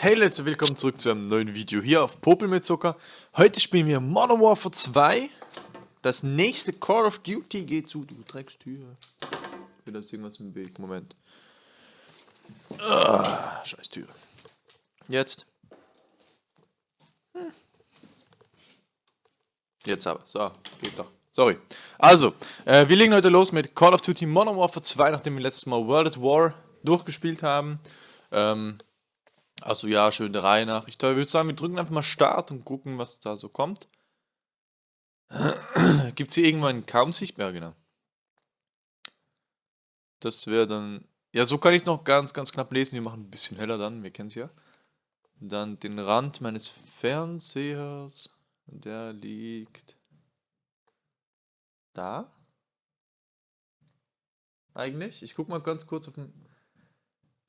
Hey Leute, willkommen zurück zu einem neuen Video hier auf Popel mit Zucker. Heute spielen wir Modern Warfare 2. Das nächste Call of Duty geht zu, du Dreckstür. Wieder ist irgendwas im Weg, Moment. Ah, scheiß Tür. Jetzt. Hm. Jetzt aber, so, geht doch. Sorry. Also, äh, wir legen heute los mit Call of Duty Modern Warfare 2, nachdem wir letztes Mal World at War durchgespielt haben. Ähm, also ja, schön der Reihe nach. Ich würde sagen, wir drücken einfach mal Start und gucken, was da so kommt. Gibt es hier irgendwann kaum sichtbar, genau. Das wäre dann... Ja, so kann ich es noch ganz, ganz knapp lesen. Wir machen ein bisschen heller dann, wir kennen es ja. Dann den Rand meines Fernsehers. Der liegt... Da? Eigentlich? Ich guck mal ganz kurz auf den...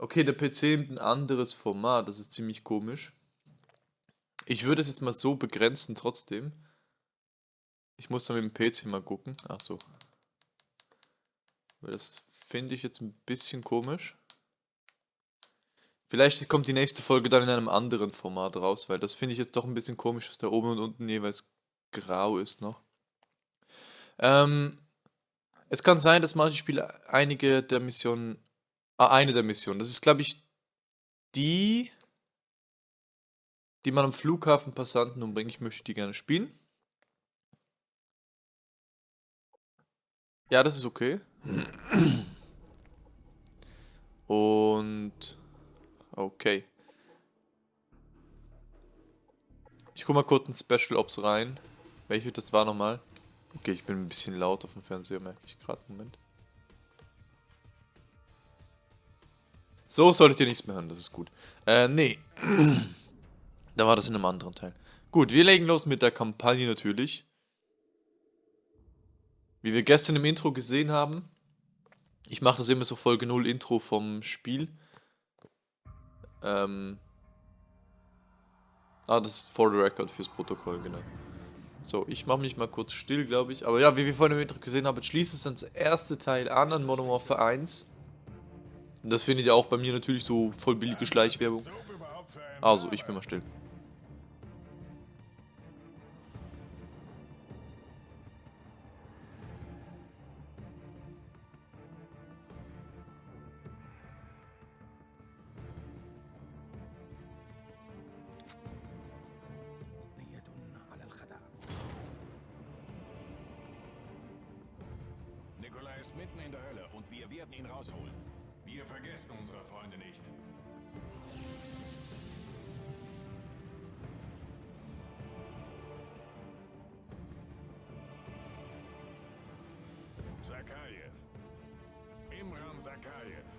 Okay, der PC nimmt ein anderes Format, das ist ziemlich komisch. Ich würde es jetzt mal so begrenzen trotzdem. Ich muss dann mit dem PC mal gucken. Ach so. Das finde ich jetzt ein bisschen komisch. Vielleicht kommt die nächste Folge dann in einem anderen Format raus, weil das finde ich jetzt doch ein bisschen komisch, dass da oben und unten jeweils grau ist noch. Ähm, es kann sein, dass manche Spiele einige der Missionen Ah, eine der Missionen. Das ist, glaube ich, die, die man am Flughafen Passanten umbringt. Ich möchte die gerne spielen. Ja, das ist okay. Und... Okay. Ich guck mal kurz in Special Ops rein. Welche das war nochmal? Okay, ich bin ein bisschen laut auf dem Fernseher, merke ich gerade. Moment. So solltet ihr nichts mehr hören, das ist gut. Äh, nee. da war das in einem anderen Teil. Gut, wir legen los mit der Kampagne natürlich. Wie wir gestern im Intro gesehen haben. Ich mache das immer so Folge 0 Intro vom Spiel. Ähm. Ah, das ist for the record fürs Protokoll, genau. So, ich mache mich mal kurz still, glaube ich. Aber ja, wie wir vorhin im Intro gesehen haben, schließt es das erste Teil an, an Modern Warfare 1. Das findet ihr auch bei mir natürlich so voll billige Schleichwerbung. Also, ich bin mal still. Nikolai ist mitten in der Hölle und wir werden ihn rausholen. Wir vergessen unsere Freunde nicht. Sakayev. Imran Sakayev.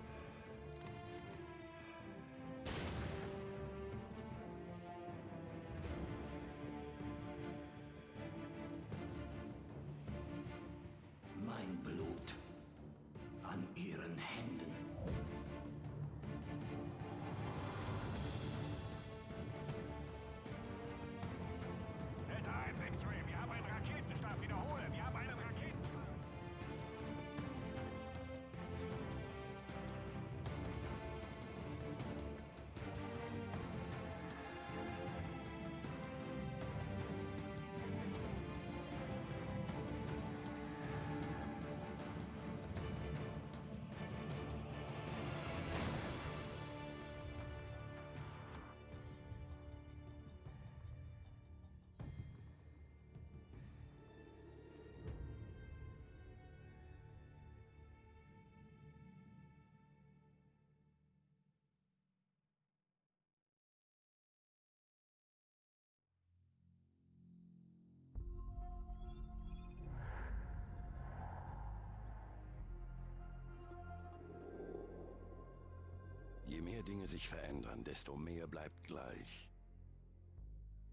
Mehr Dinge sich verändern, desto mehr bleibt gleich.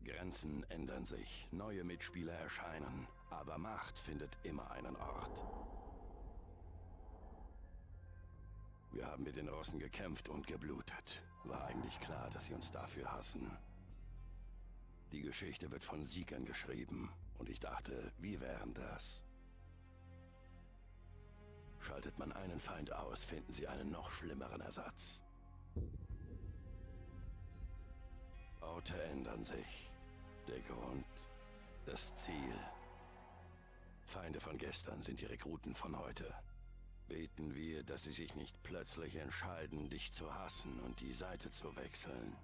Grenzen ändern sich, neue Mitspieler erscheinen, aber Macht findet immer einen Ort. Wir haben mit den Russen gekämpft und geblutet. War eigentlich klar, dass sie uns dafür hassen. Die Geschichte wird von Siegern geschrieben und ich dachte, wir wären das. Schaltet man einen Feind aus, finden sie einen noch schlimmeren Ersatz. Orte ändern sich. Der Grund, das Ziel. Feinde von gestern sind die Rekruten von heute. Beten wir, dass sie sich nicht plötzlich entscheiden, dich zu hassen und die Seite zu wechseln.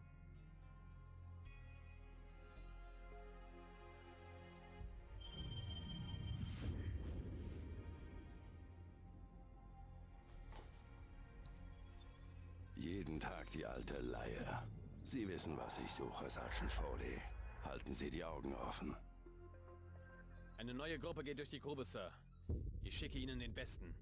Jeden Tag die alte Leier. Sie wissen, was ich suche, Sergeant Foley. Halten Sie die Augen offen. Eine neue Gruppe geht durch die Grube, Sir. Ich schicke Ihnen den Besten.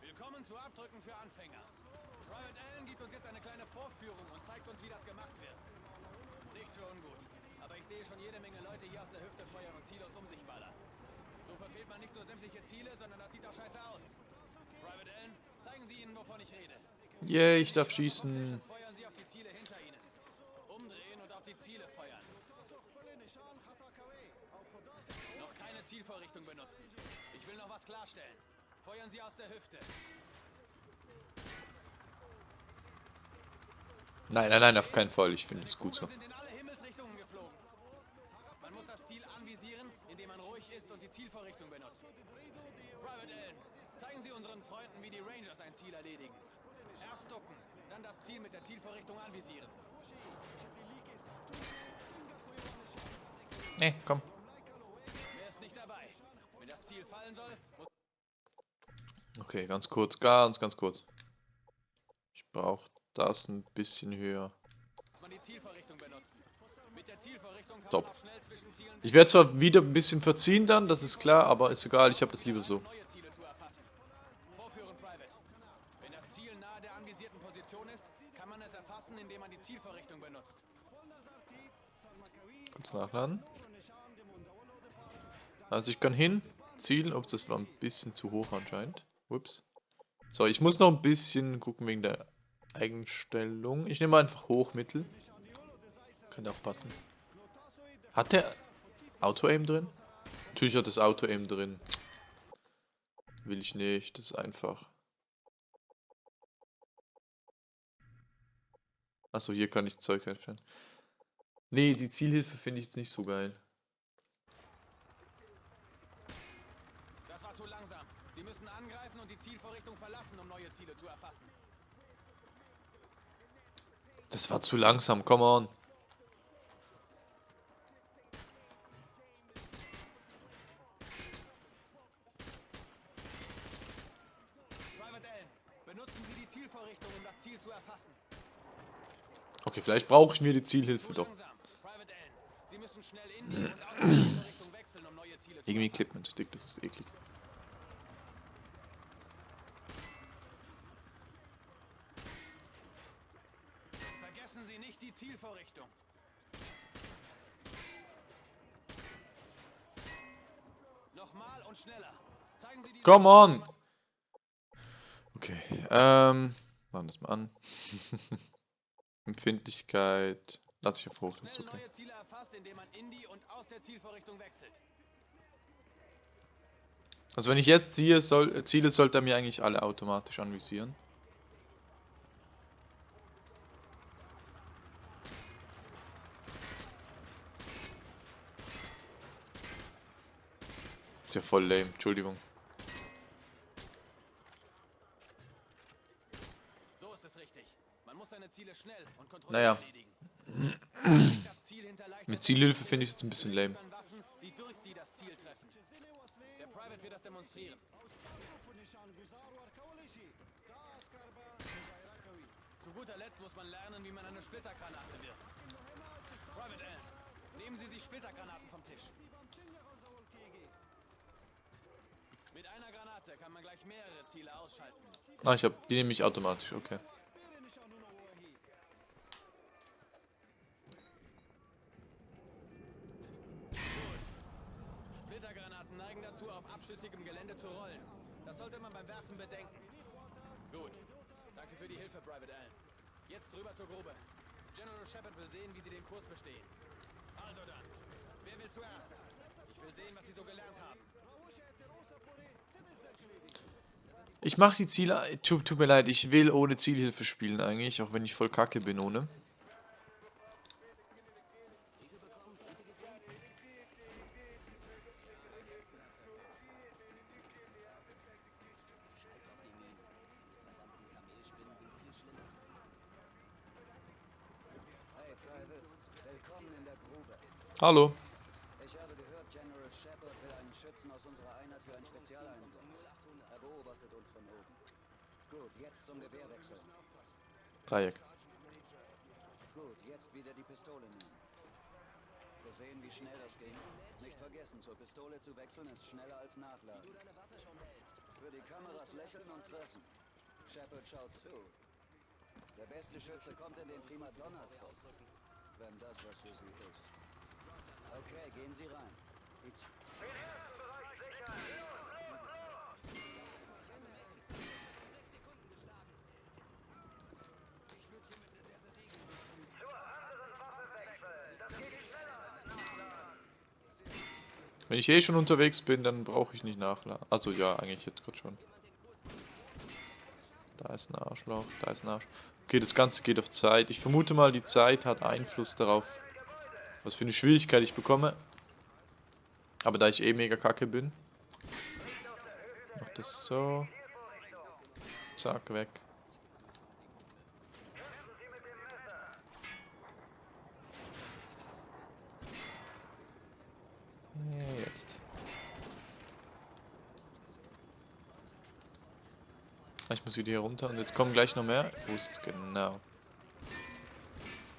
Willkommen zu Abdrücken für Anfänger. Gibt uns jetzt eine kleine Vorführung und zeigt uns, wie das gemacht wird. Nicht so ungut, aber ich sehe schon jede Menge Leute hier aus der Hüfte feuern und ziellos um sich ballern. So verfehlt man nicht nur sämtliche Ziele, sondern das sieht auch scheiße aus. Private Allen, zeigen Sie ihnen, wovon ich rede. Yay, ich darf schießen. Feuern Sie auf die Ziele hinter Ihnen. Umdrehen und auf die Ziele feuern. Noch keine Zielvorrichtung benutzen. Ich will noch was klarstellen. Feuern Sie aus der Hüfte. Nein, nein, nein, auf keinen Fall. Ich finde es gut so. In alle Himmelsrichtungen geflogen. Man muss das Ziel anvisieren, indem man ruhig ist und die Zielvorrichtung benutzt. Private Allen, zeigen Sie unseren Freunden, wie die Rangers ein Ziel erledigen. Erst ducken, dann das Ziel mit der Zielvorrichtung anvisieren. Nee, komm. Wer ist nicht dabei? Wenn das Ziel fallen soll, Okay, ganz kurz, ganz, ganz kurz. Ich brauche das ein bisschen höher. Top. Ich werde zwar wieder ein bisschen verziehen dann, das ist klar, aber ist egal, ich habe das lieber so. ist. Kurz nachladen. Also ich kann hin, zielen, ups, das war ein bisschen zu hoch anscheinend. Ups. So, ich muss noch ein bisschen gucken wegen der Eigenstellung. Ich nehme einfach hoch, mittel. Könnte auch passen. Hat der Auto-Aim drin? Natürlich hat das Auto-Aim drin. Will ich nicht, das ist einfach. Achso, hier kann ich Zeug einstellen. Nee, die Zielhilfe finde ich jetzt nicht so geil. Das war zu langsam. Sie müssen angreifen und die Zielvorrichtung verlassen, um neue Ziele zu erfassen. Das war zu langsam, come on. Das. Okay, vielleicht brauche ich mir die Zielhilfe doch. langsam. Private Allen, Sie müssen schnell in die und aus der Zielvorrichtung wechseln, um neue Ziele zu Irgendwie erfassen. klippt mein Stick, das ist eklig. Vergessen Sie nicht die Zielvorrichtung. Nochmal und schneller. Zeigen Sie die Come on! Okay, ähm, machen das mal an. Empfindlichkeit. Lass ich auf hoch, ist okay. neue Ziele erfasst, indem man in die und aus der Zielvorrichtung wechselt. Also wenn ich jetzt ziehe, soll, Ziele, sollte er mir eigentlich alle automatisch anvisieren. Ist ja voll lame, Entschuldigung. So ist es richtig. Man muss seine Ziele schnell und kontrolliert Naja. erledigen. Mit Zielhilfe finde ich es jetzt ein bisschen lame. Der Private wird das demonstrieren. Zu guter Letzt muss man lernen, wie man eine Splittergranate wirft. Private Allen, nehmen Sie die Splittergranaten vom Tisch. Mit einer Granate kann man gleich mehrere Ziele ausschalten. Ah, ich habe die nehme ich automatisch, okay. Splittergranaten neigen dazu, auf abschüssigem Gelände zu rollen. Das sollte man beim Werfen bedenken. Gut. Danke für die Hilfe, Private Allen. Jetzt rüber zur Grube. General Shepard will sehen, wie sie den Kurs bestehen. Also dann, wer will zuerst? Ich will sehen, was sie so gelernt haben. Ich mache die Ziele. Tut, tut mir leid, ich will ohne Zielhilfe spielen eigentlich, auch wenn ich voll kacke bin ohne. Hallo. Ich habe gehört, General Shepard will einen Schützen aus unserer Einheit für einen Spezialeinsatz. Er beobachtet uns von oben. Gut, jetzt zum Gewehrwechsel. Dreieck. Gut, jetzt wieder die Pistole nehmen. Gesehen, wie schnell das ging? Nicht vergessen, zur Pistole zu wechseln ist schneller als nachladen. Für die Kameras lächeln und treffen. Shepard schaut zu. Der beste Schütze kommt in den Primadonna-Trupp. Wenn das was für sie ist. Okay, gehen Sie rein. Die Z Wenn ich eh schon unterwegs bin, dann brauche ich nicht nachladen. Also ja, eigentlich jetzt gerade schon. Da ist ein Arschloch, da ist ein Arsch. Okay, das Ganze geht auf Zeit. Ich vermute mal, die Zeit hat Einfluss darauf, was für eine Schwierigkeit ich bekomme. Aber da ich eh mega kacke bin, mach das so. Zack, weg. Ja, Jetzt. Ah, Ich muss wieder hier runter und jetzt kommen gleich noch mehr. Wo ist genau?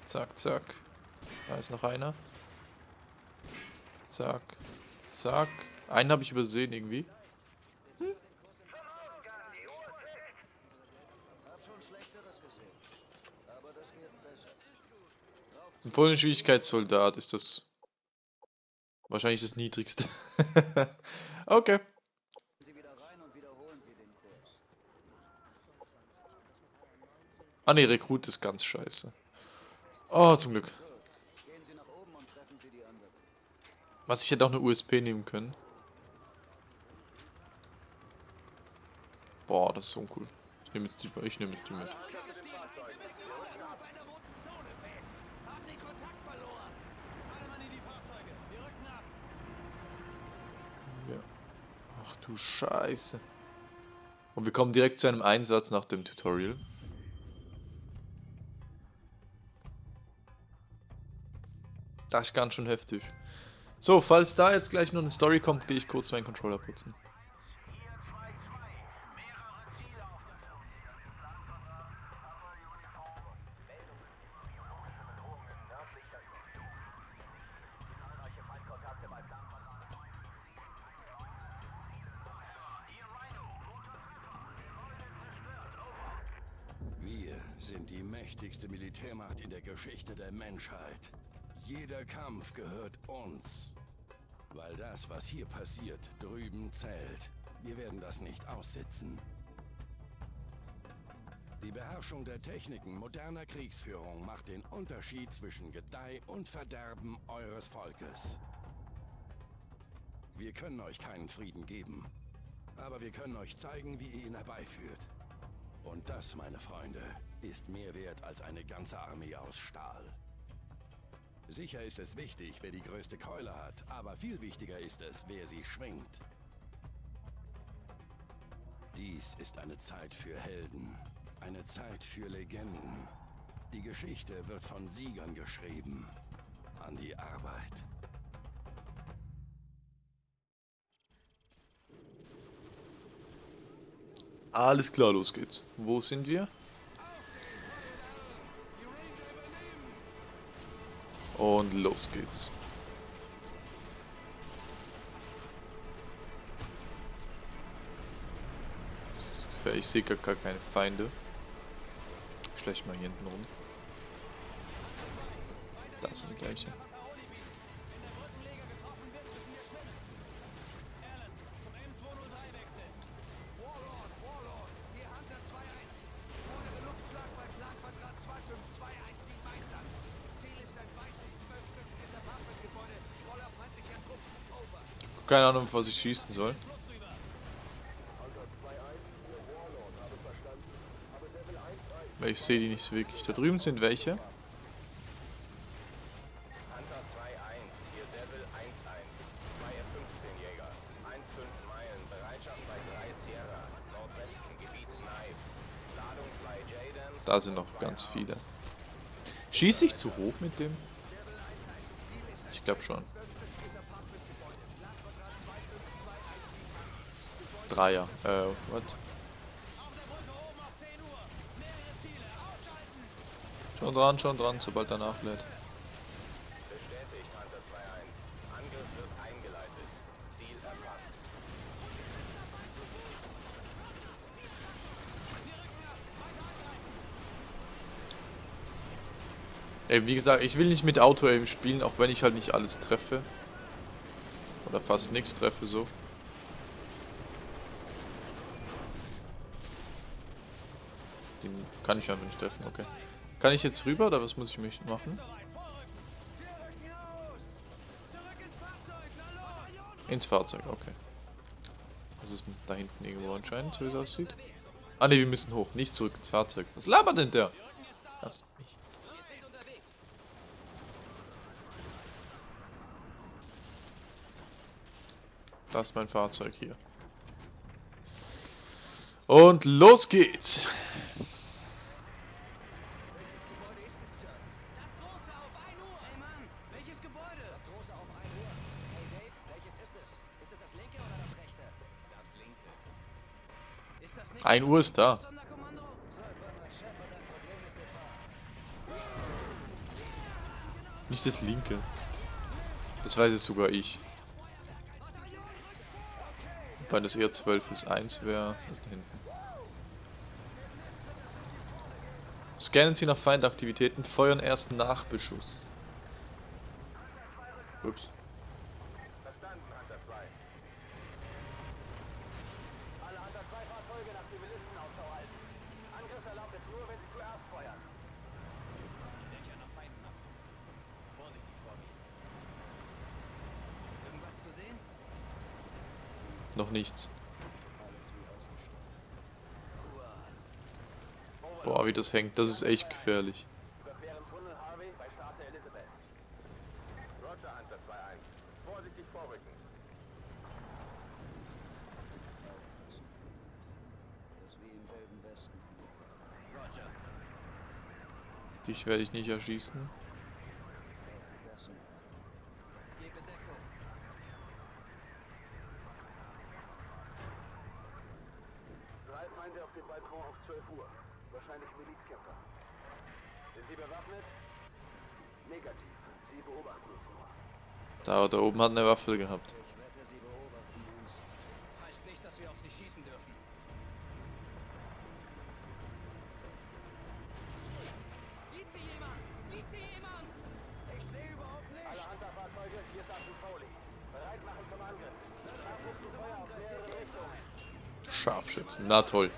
Zack, zack. Da ist noch einer. Zack, zack. Einen habe ich übersehen irgendwie. Besser. Ein vollen Schwierigkeitssoldat ist das. Wahrscheinlich das niedrigste. okay. Gehen Sie wieder rein und wiederholen Sie den Kurs. Ah ne, Rekrut ist ganz scheiße. Oh, zum Glück. Was ich hätte auch eine USP nehmen können. Boah, das ist so uncool. Ich nehme jetzt die, ich nehme jetzt die mit. Ja. Ach du Scheiße. Und wir kommen direkt zu einem Einsatz nach dem Tutorial. Das ist ganz schön heftig. So, falls da jetzt gleich noch eine Story kommt, gehe ich kurz meinen Controller putzen. Wir sind die mächtigste Militärmacht in der Geschichte der Menschheit. Jeder Kampf gehört uns. Weil das, was hier passiert, drüben zählt. Wir werden das nicht aussitzen. Die Beherrschung der Techniken moderner Kriegsführung macht den Unterschied zwischen Gedeih und Verderben eures Volkes. Wir können euch keinen Frieden geben, aber wir können euch zeigen, wie ihr ihn herbeiführt. Und das, meine Freunde, ist mehr wert als eine ganze Armee aus Stahl. Sicher ist es wichtig, wer die größte Keule hat, aber viel wichtiger ist es, wer sie schwingt. Dies ist eine Zeit für Helden, eine Zeit für Legenden. Die Geschichte wird von Siegern geschrieben. An die Arbeit. Alles klar, los geht's. Wo sind wir? Und los geht's. Ich sehe gar keine Feinde. Schlecht mal hier hinten rum. Das sind die keine Ahnung, was ich schießen soll. Weil ich sehe die nicht so wirklich. Da drüben sind welche. Hunter 2-1, hier Devil 1-1. 2 Jäger. 1-5 Meilen, Bereitschaft bei 3 Sierra. Nordwesten, Gebiet Snipe. Ladung 2 Jaden. Da sind noch ganz viele. Schieße ich zu hoch mit dem? Ich glaube schon. Dreier. Äh, what? Schon dran, schon dran, sobald er nachlädt. Bestätigt, Hunter 2-1. Angriff wird eingeleitet. Ziel erfasst. Ey, wie gesagt, ich will nicht mit Auto-Aim spielen, auch wenn ich halt nicht alles treffe. Oder fast nichts treffe, so. Den kann ich einfach nicht treffen, okay. Kann ich jetzt rüber oder was muss ich mich machen? Ins Fahrzeug, okay. Das ist da hinten irgendwo anscheinend, so wie es aussieht. Ah ne, wir müssen hoch, nicht zurück ins Fahrzeug. Was labert denn der? Lass mich. Das ist mein Fahrzeug hier. Und los geht's. Welches Gebäude ist es, Sir? Das große auf 1 Uhr! Hey Mann, welches Gebäude? Das große auf 1 Uhr. Hey Dave, welches ist es? Ist es das linke oder das rechte? Das linke. Ist das nicht 1 Uhr ist da. Nicht das linke. Das weiß jetzt sogar ich. Weil das eher 12 ist 1 wäre, ist da hinten. Scannen Sie nach Feindaktivitäten, feuern erst nach Beschuss. Ups. Verstanden, Hunter 2. 2 Fahrzeuge nach Zivilisten Ausschau halten. Angriffserlaubnis nur, wenn sie zuerst feuern. Dächer nach Feinden absuchen. Vorsichtig vorgehen. Irgendwas zu sehen? Noch nichts. Alles wie ausgestattet. Boah, wie das hängt. Das ist echt gefährlich. Überqueren Tunnel Harvey bei Straße Elizabeth. Roger, Hunter 2-1. Vorsichtig vorrücken. Aufpassen. Das ist wie im Wilden Westen. Roger. Dich werde ich nicht erschießen. Drei Feinde auf dem Balkon auf 12 Uhr. Wahrscheinlich Milizkämpfer. Sind sie bewaffnet? Negativ. Sie beobachten uns nur. Da, da oben hat eine Waffe gehabt. Ich wette, sie beobachten uns. Heißt nicht, dass wir auf sie schießen dürfen. Sieht sie jemand? Sieht sie jemand? Ich sehe überhaupt Alle nichts. Hunter-Fahrzeuge, hier ist Foley. Bereit machen zum Angriff. Scharfschützen Feuer auf mehrere Richtungen. Scharfschützen, na toll.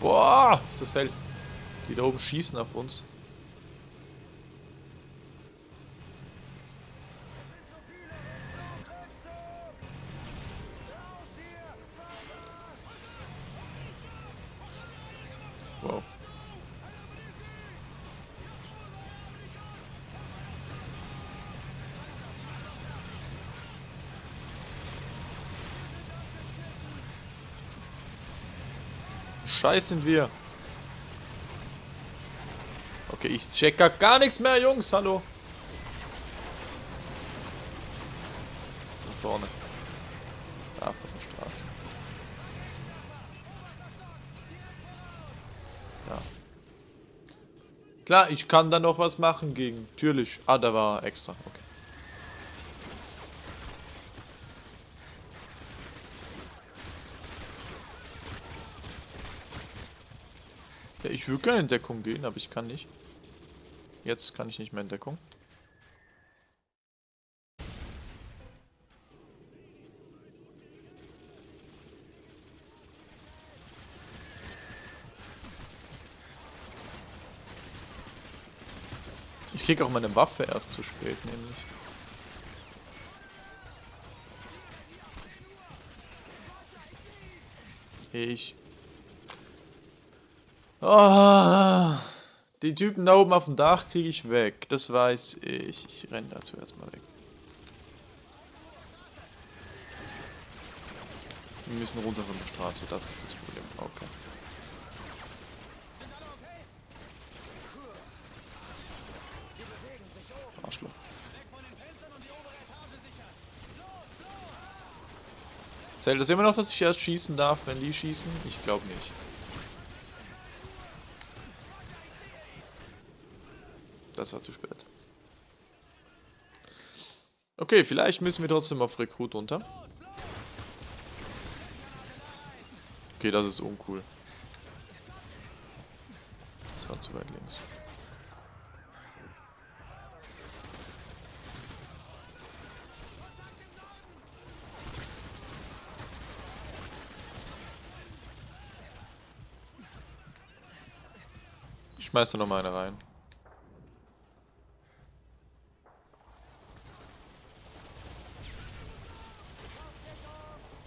Boah, ist das hell. Die da oben schießen auf uns. Wow. Scheiß sind wir. Okay, ich check gar, gar nichts mehr, Jungs. Hallo. Da vorne. Da von der Straße. Da. Klar, ich kann da noch was machen gegen. Natürlich. Ah, da war extra. Okay. Ja, ich würde gerne in Deckung gehen, aber ich kann nicht. Jetzt kann ich nicht mehr in Deckung. Krieg auch meine Waffe erst zu spät, nämlich. Ich. Oh, die Typen da oben auf dem Dach kriege ich weg. Das weiß ich. Ich renne da zuerst mal weg. Wir müssen runter von der Straße, das ist das Problem. Okay. Arschloch. Zählt das immer noch, dass ich erst schießen darf, wenn die schießen? Ich glaube nicht. Das war zu spät. Okay, vielleicht müssen wir trotzdem auf Rekrut runter. Okay, das ist uncool. Das war zu weit links. Schmeiß da noch mal eine rein.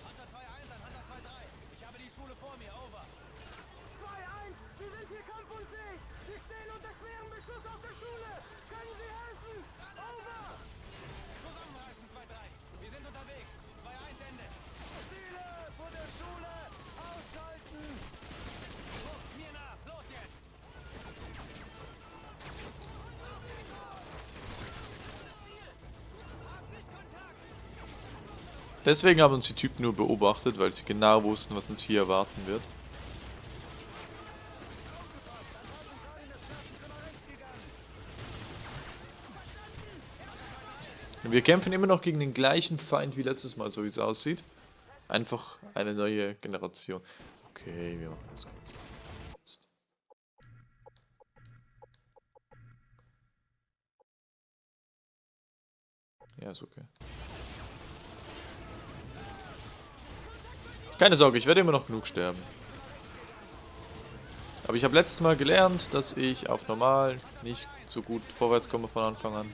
Hunter 2-1 an Hunter 2-3. Ich habe die Schule vor mir, over. 2-1, Sie sind hier kampfunfähig. Sie stehen unter schwerem Beschuss auf der Schule. Können Sie helfen? Over. Zusammenreißen 2-3. Wir sind unterwegs. 2-1 Ende. Ziele vor der Schule ausschalten! So, mir nach. Los jetzt. Deswegen haben uns die Typen nur beobachtet, weil sie genau wussten, was uns hier erwarten wird. Wir kämpfen immer noch gegen den gleichen Feind wie letztes Mal, so wie es aussieht. Einfach eine neue Generation. Okay, wir machen das kurz. Keine Sorge, ich werde immer noch genug sterben. Aber ich habe letztes Mal gelernt, dass ich auf normal nicht so gut vorwärts komme von Anfang an.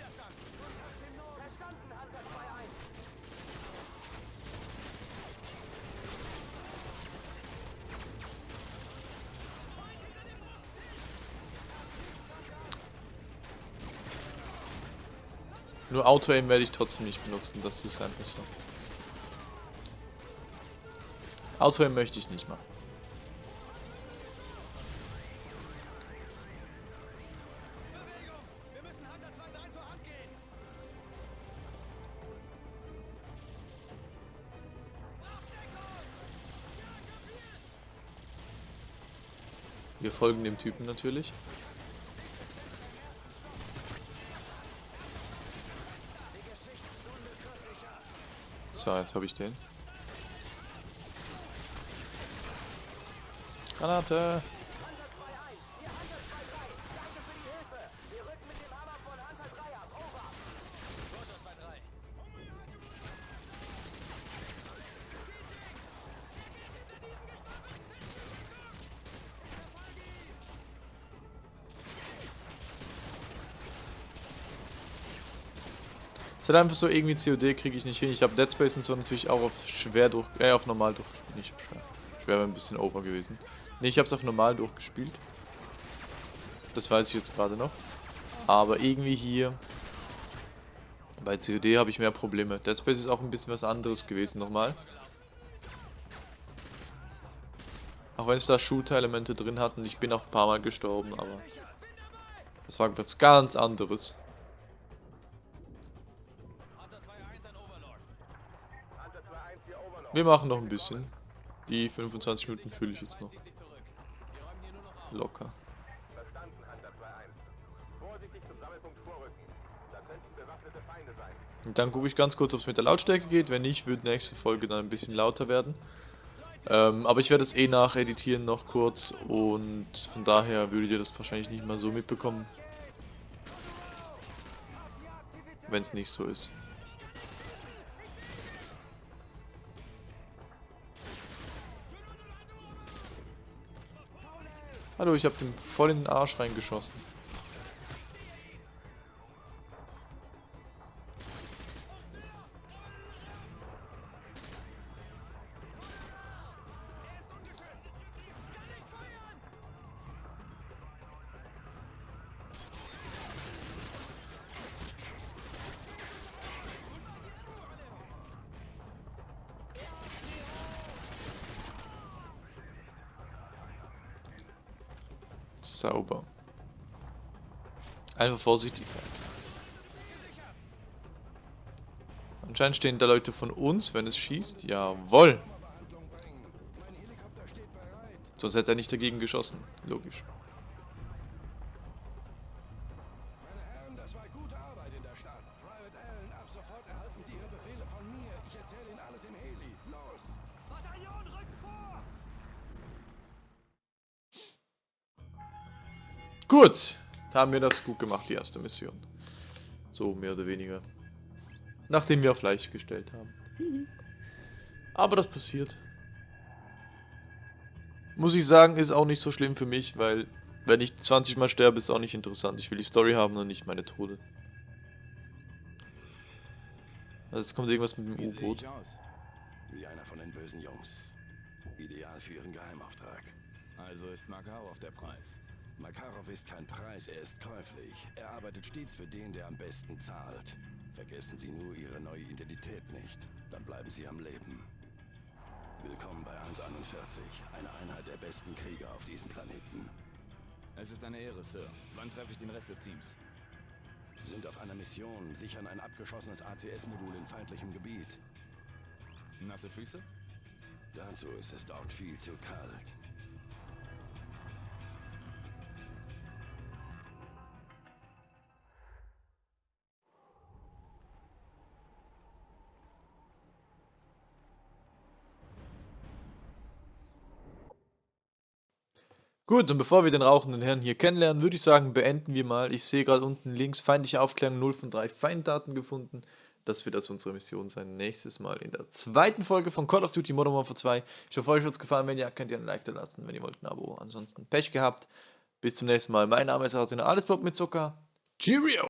Nur Auto-Aim werde ich trotzdem nicht benutzen, das ist einfach so. Auto-Aim möchte ich nicht machen. Bewegung. Wir müssen Hunter 2-3 zur Hand gehen. Wir folgen dem Typen natürlich. So, jetzt habe ich den. Granate! Roger 2-3. Es ist halt einfach so, irgendwie COD kriege ich nicht hin. Ich habe Dead Space und so natürlich auch auf schwer durch, äh, auf normal durch, nicht schwer. Schwer wäre ein bisschen over gewesen. Ne, ich habe es auf normal durchgespielt. Das weiß ich jetzt gerade noch. Aber irgendwie hier bei COD habe ich mehr Probleme. Dead Space ist auch ein bisschen was anderes gewesen nochmal. Auch wenn es da Shooter-Elemente drin hat und ich bin auch ein paar Mal gestorben, aber das war was ganz anderes. Hunter 2-1 an Overlord. Hunter 2-1 hier Overlord. Wir machen noch ein bisschen. Die 25 Minuten fühle ich jetzt noch Zieht sich zurück. Wir räumen hier nur noch auf. Locker. Verstanden, Hunter 2-1. Vorsichtig zum Sammelpunkt vorrücken. Da könnten bewaffnete Feinde sein. Und dann gucke ich ganz kurz, ob es mit der Lautstärke geht. Wenn nicht, wird nächste Folge dann ein bisschen lauter werden. Ähm, aber ich werde es eh nacheditieren noch kurz und von daher würdet ihr das wahrscheinlich nicht mal so mitbekommen. Wenn es nicht so ist. Hallo, ich habe dem voll in den Arsch reingeschossen. Vorsichtig. Anscheinend stehen da Leute von uns, wenn es schießt. Jawoll. Sonst hätte er nicht dagegen geschossen. Logisch. Gut. Da haben wir das gut gemacht, die erste Mission. So, mehr oder weniger. Nachdem wir auf leicht gestellt haben. Aber das passiert. Muss ich sagen, ist auch nicht so schlimm für mich, weil wenn ich 20 Mal sterbe, ist auch nicht interessant. Ich will die Story haben und nicht meine Tode. Also jetzt kommt irgendwas mit dem U-Boot. Wie einer von den bösen Jungs. Ideal für Ihren Geheimauftrag. Also ist Makarov der Preis. Makarov ist kein Preis, er ist käuflich. Er arbeitet stets für den, der am besten zahlt. Vergessen Sie nur Ihre neue Identität nicht. Dann bleiben Sie am Leben. Willkommen bei 141, eine Einheit der besten Krieger auf diesem Planeten. Es ist eine Ehre, Sir. Wann treffe ich den Rest des Teams? Sind auf einer Mission, sichern ein abgeschossenes ACS-Modul in feindlichem Gebiet. Nasse Füße? Dazu ist es dort viel zu kalt. Gut, und bevor wir den rauchenden Herrn hier kennenlernen, würde ich sagen, beenden wir mal. Ich sehe gerade unten links feindliche Aufklärung 0 von 3 Feinddaten gefunden. Das wird also unsere Mission sein. Nächstes Mal in der zweiten Folge von Call of Duty Modern Warfare 2. Ich hoffe, euch hat es gefallen. Wenn ja, könnt ihr ein Like da lassen. Wenn ihr wollt, ein Abo. Ansonsten Pech gehabt. Bis zum nächsten Mal. Mein Name ist Arsene. Alles Bob mit Zucker. Cheerio!